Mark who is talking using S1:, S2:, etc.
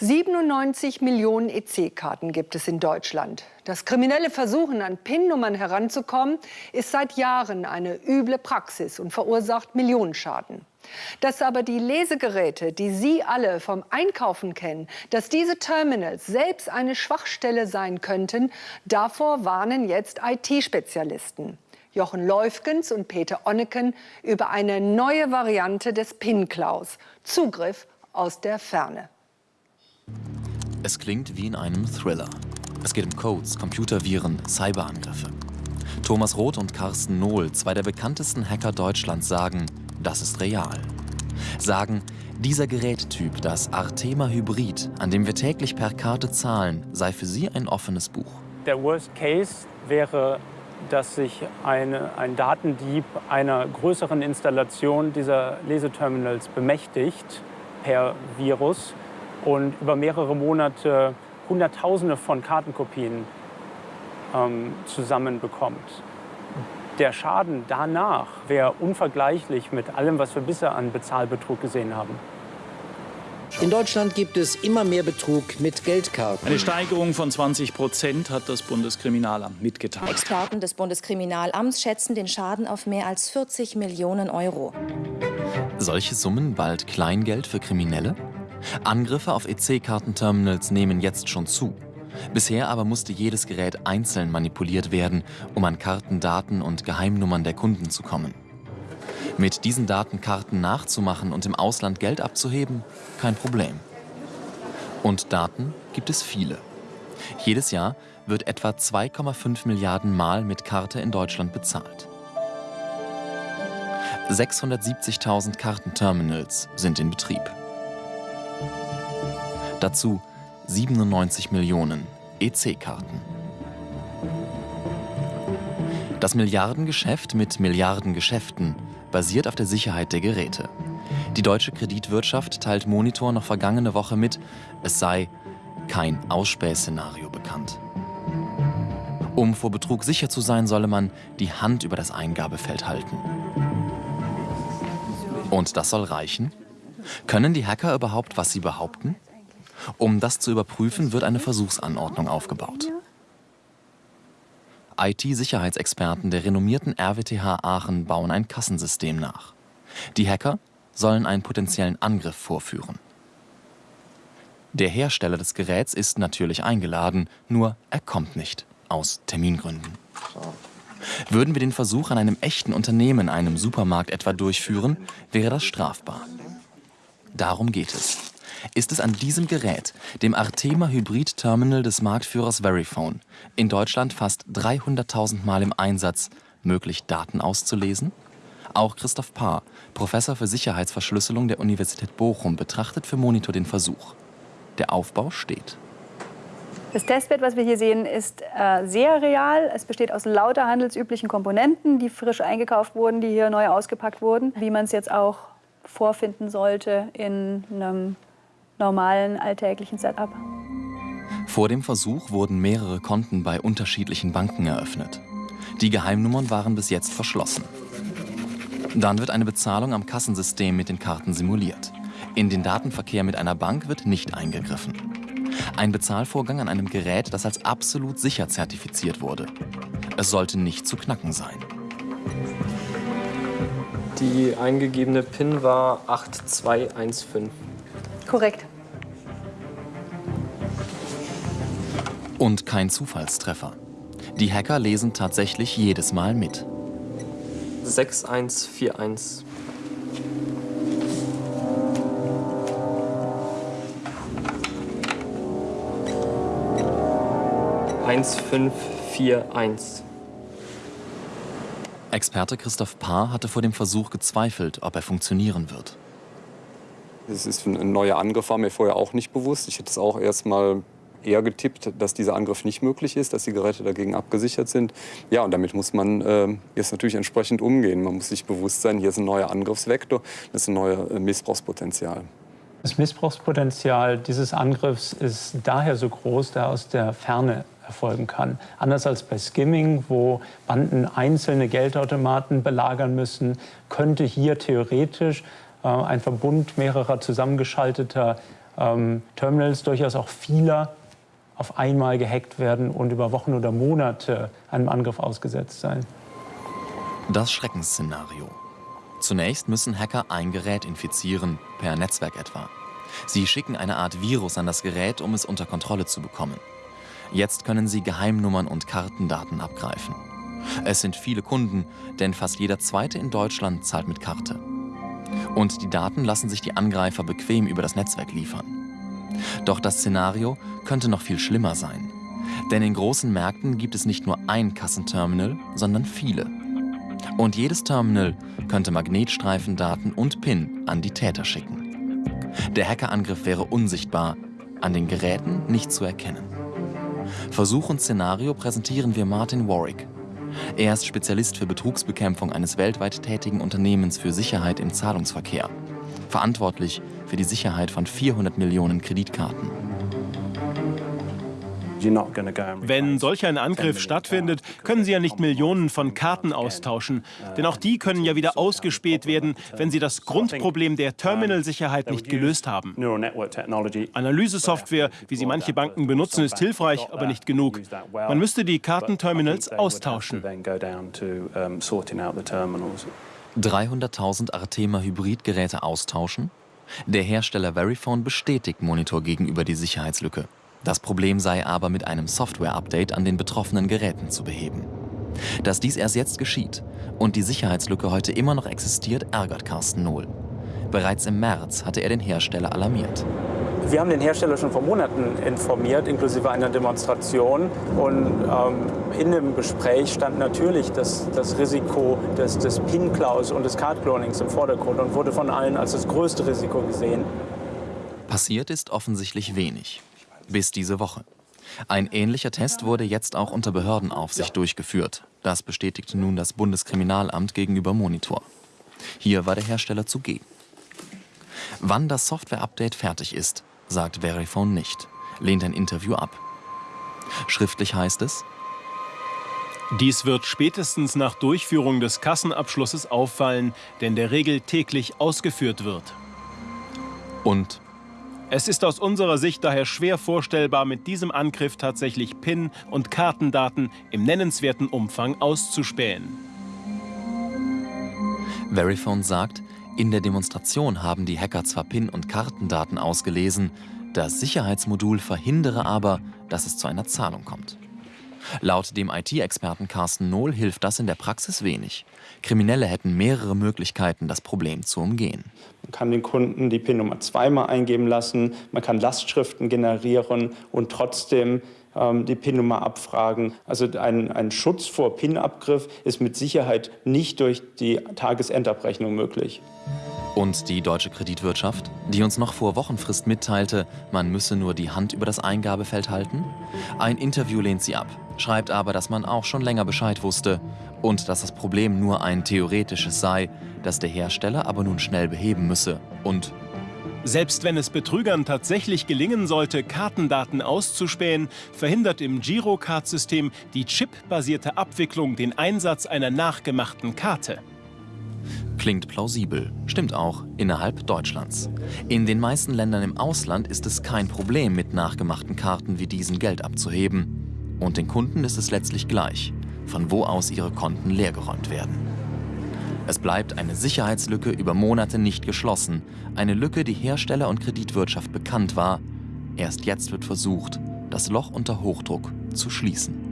S1: 97 Millionen EC-Karten gibt es in Deutschland. Das kriminelle Versuchen, an PIN-Nummern heranzukommen, ist seit Jahren eine üble Praxis und verursacht Millionenschaden. Dass aber die Lesegeräte, die Sie alle vom Einkaufen kennen, dass diese Terminals selbst eine Schwachstelle sein könnten, davor warnen jetzt IT-Spezialisten. Jochen Läufgens und Peter Onneken über eine neue Variante des PIN-Klaus. Zugriff aus der Ferne.
S2: Es klingt wie in einem Thriller. Es geht um Codes, Computerviren, Cyberangriffe. Thomas Roth und Carsten Nohl, zwei der bekanntesten Hacker Deutschlands, sagen, das ist real. Sagen, dieser Gerättyp, das Artema Hybrid, an dem wir täglich per Karte zahlen, sei für sie ein offenes Buch.
S3: Der Worst Case wäre, dass sich eine, ein Datendieb einer größeren Installation dieser Leseterminals bemächtigt per Virus und über mehrere Monate Hunderttausende von Kartenkopien ähm, zusammenbekommt. Der Schaden danach wäre unvergleichlich mit allem, was wir bisher an Bezahlbetrug gesehen haben.
S4: In Deutschland gibt es immer mehr Betrug mit Geldkarten.
S5: Eine Steigerung von 20 Prozent hat das Bundeskriminalamt mitgeteilt.
S6: Experten des Bundeskriminalamts schätzen den Schaden auf mehr als 40 Millionen Euro.
S2: Solche Summen bald Kleingeld für Kriminelle? Angriffe auf EC-Kartenterminals nehmen jetzt schon zu. Bisher aber musste jedes Gerät einzeln manipuliert werden, um an Kartendaten und Geheimnummern der Kunden zu kommen. Mit diesen Daten Karten nachzumachen und im Ausland Geld abzuheben, kein Problem. Und Daten gibt es viele. Jedes Jahr wird etwa 2,5 Milliarden Mal mit Karte in Deutschland bezahlt. 670.000 Kartenterminals sind in Betrieb. Dazu 97 Millionen EC-Karten. Das Milliardengeschäft mit Milliardengeschäften basiert auf der Sicherheit der Geräte. Die deutsche Kreditwirtschaft teilt Monitor noch vergangene Woche mit, es sei kein Ausspähszenario bekannt. Um vor Betrug sicher zu sein, solle man die Hand über das Eingabefeld halten. Und das soll reichen? Können die Hacker überhaupt, was sie behaupten? Um das zu überprüfen, wird eine Versuchsanordnung aufgebaut. IT-Sicherheitsexperten der renommierten RWTH Aachen bauen ein Kassensystem nach. Die Hacker sollen einen potenziellen Angriff vorführen. Der Hersteller des Geräts ist natürlich eingeladen, nur er kommt nicht, aus Termingründen. Würden wir den Versuch an einem echten Unternehmen, einem Supermarkt etwa durchführen, wäre das strafbar. Darum geht es ist es an diesem Gerät, dem Artema Hybrid Terminal des Marktführers Verifone, in Deutschland fast 300.000 Mal im Einsatz, möglich Daten auszulesen? Auch Christoph Paar, Professor für Sicherheitsverschlüsselung der Universität Bochum, betrachtet für Monitor den Versuch. Der Aufbau steht.
S7: Das Testbett, was wir hier sehen, ist äh, sehr real. Es besteht aus lauter handelsüblichen Komponenten, die frisch eingekauft wurden, die hier neu ausgepackt wurden, wie man es jetzt auch vorfinden sollte in einem normalen alltäglichen Setup.
S2: Vor dem Versuch wurden mehrere Konten bei unterschiedlichen Banken eröffnet. Die Geheimnummern waren bis jetzt verschlossen. Dann wird eine Bezahlung am Kassensystem mit den Karten simuliert. In den Datenverkehr mit einer Bank wird nicht eingegriffen. Ein Bezahlvorgang an einem Gerät, das als absolut sicher zertifiziert wurde. Es sollte nicht zu knacken sein.
S8: Die eingegebene PIN war 8215.
S7: Korrekt.
S2: Und kein Zufallstreffer. Die Hacker lesen tatsächlich jedes Mal mit.
S8: 6141. Eins, fünf, vier, eins.
S2: Experte Christoph Paar hatte vor dem Versuch gezweifelt, ob er funktionieren wird.
S9: Es ist ein neuer Angriff, war mir vorher auch nicht bewusst. Ich hätte es auch erst mal eher getippt, dass dieser Angriff nicht möglich ist, dass die Geräte dagegen abgesichert sind. Ja, und damit muss man äh, jetzt natürlich entsprechend umgehen. Man muss sich bewusst sein, hier ist ein neuer Angriffsvektor, das ist ein neues äh, Missbrauchspotenzial.
S3: Das Missbrauchspotenzial dieses Angriffs ist daher so groß, da aus der Ferne erfolgen kann. Anders als bei Skimming, wo Banden einzelne Geldautomaten belagern müssen, könnte hier theoretisch äh, ein Verbund mehrerer zusammengeschalteter ähm, Terminals durchaus auch vieler auf einmal gehackt werden und über Wochen oder Monate einem Angriff ausgesetzt sein.
S2: Das Schreckensszenario. Zunächst müssen Hacker ein Gerät infizieren, per Netzwerk etwa. Sie schicken eine Art Virus an das Gerät, um es unter Kontrolle zu bekommen. Jetzt können sie Geheimnummern und Kartendaten abgreifen. Es sind viele Kunden, denn fast jeder Zweite in Deutschland zahlt mit Karte. Und die Daten lassen sich die Angreifer bequem über das Netzwerk liefern. Doch das Szenario könnte noch viel schlimmer sein. Denn in großen Märkten gibt es nicht nur ein Kassenterminal, sondern viele. Und jedes Terminal könnte Magnetstreifendaten und PIN an die Täter schicken. Der Hackerangriff wäre unsichtbar, an den Geräten nicht zu erkennen. Versuch und Szenario präsentieren wir Martin Warwick. Er ist Spezialist für Betrugsbekämpfung eines weltweit tätigen Unternehmens für Sicherheit im Zahlungsverkehr. Verantwortlich für die Sicherheit von 400 Millionen Kreditkarten.
S10: Wenn solch ein Angriff stattfindet, können Sie ja nicht Millionen von Karten austauschen. Denn auch die können ja wieder ausgespäht werden, wenn Sie das Grundproblem der Terminalsicherheit nicht gelöst haben. Analysesoftware, wie sie manche Banken benutzen, ist hilfreich, aber nicht genug. Man müsste die Kartenterminals austauschen.
S2: 300.000 Artema-Hybridgeräte austauschen? Der Hersteller Verifone bestätigt Monitor gegenüber die Sicherheitslücke. Das Problem sei aber mit einem Software-Update an den betroffenen Geräten zu beheben. Dass dies erst jetzt geschieht und die Sicherheitslücke heute immer noch existiert, ärgert Carsten Nohl. Bereits im März hatte er den Hersteller alarmiert.
S3: Wir haben den Hersteller schon vor Monaten informiert, inklusive einer Demonstration. Und ähm, in dem Gespräch stand natürlich das, das Risiko des, des PIN-Klaus und des Card-Clonings im Vordergrund und wurde von allen als das größte Risiko gesehen.
S2: Passiert ist offensichtlich wenig. Bis diese Woche. Ein ähnlicher Test wurde jetzt auch unter Behördenaufsicht durchgeführt. Das bestätigte nun das Bundeskriminalamt gegenüber Monitor. Hier war der Hersteller zugegen. Wann das Software-Update fertig ist, sagt Verifone nicht, lehnt ein Interview ab. Schriftlich heißt es,
S10: dies wird spätestens nach Durchführung des Kassenabschlusses auffallen, denn der Regel täglich ausgeführt wird.
S2: Und
S10: es ist aus unserer Sicht daher schwer vorstellbar, mit diesem Angriff tatsächlich PIN- und Kartendaten im nennenswerten Umfang auszuspähen.
S2: Verifone sagt, in der Demonstration haben die Hacker zwar PIN- und Kartendaten ausgelesen, das Sicherheitsmodul verhindere aber, dass es zu einer Zahlung kommt. Laut dem IT-Experten Carsten Nohl hilft das in der Praxis wenig. Kriminelle hätten mehrere Möglichkeiten, das Problem zu umgehen.
S3: Man kann den Kunden die PIN-Nummer zweimal eingeben lassen, man kann Lastschriften generieren und trotzdem ähm, die PIN-Nummer abfragen. Also ein, ein Schutz vor PIN-Abgriff ist mit Sicherheit nicht durch die Tagesendabrechnung möglich.
S2: Und die deutsche Kreditwirtschaft, die uns noch vor Wochenfrist mitteilte, man müsse nur die Hand über das Eingabefeld halten? Ein Interview lehnt sie ab, schreibt aber, dass man auch schon länger Bescheid wusste und dass das Problem nur ein theoretisches sei, das der Hersteller aber nun schnell beheben müsse. Und
S10: selbst wenn es Betrügern tatsächlich gelingen sollte, Kartendaten auszuspähen, verhindert im Girocard-System die chipbasierte Abwicklung den Einsatz einer nachgemachten Karte.
S2: Klingt plausibel, stimmt auch, innerhalb Deutschlands. In den meisten Ländern im Ausland ist es kein Problem, mit nachgemachten Karten wie diesen Geld abzuheben. Und den Kunden ist es letztlich gleich, von wo aus ihre Konten leergeräumt werden. Es bleibt eine Sicherheitslücke über Monate nicht geschlossen, eine Lücke, die Hersteller und Kreditwirtschaft bekannt war. Erst jetzt wird versucht, das Loch unter Hochdruck zu schließen.